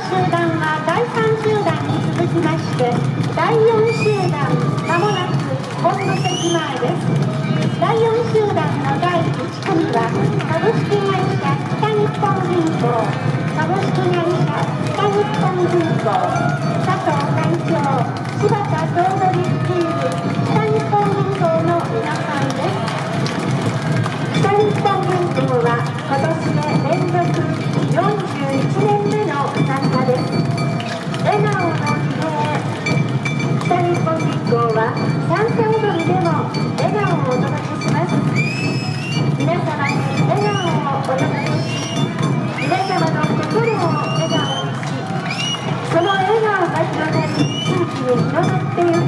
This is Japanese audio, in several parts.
集団は第3集団に続きまして第4集団まもなく本部席前です。第4集団の第1組は株式会社北日本銀行。株式会社北日本銀行。の笑顔が広がり地域に広がってい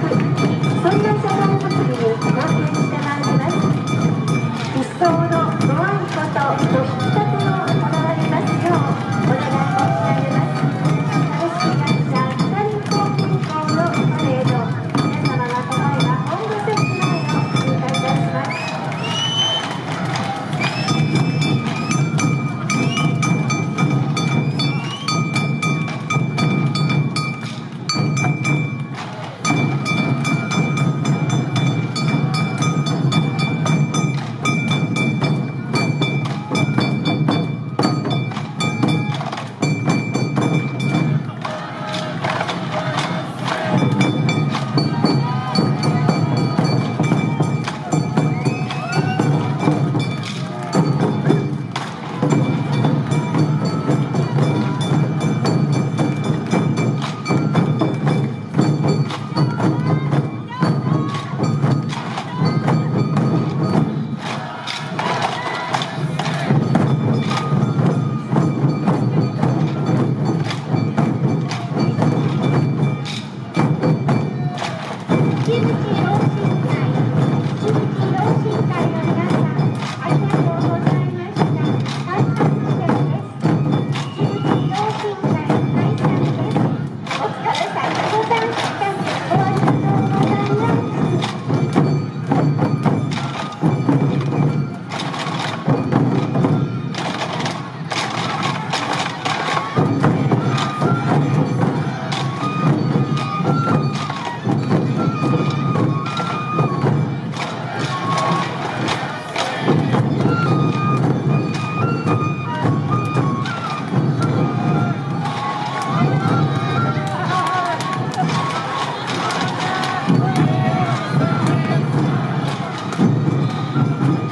15 minutos.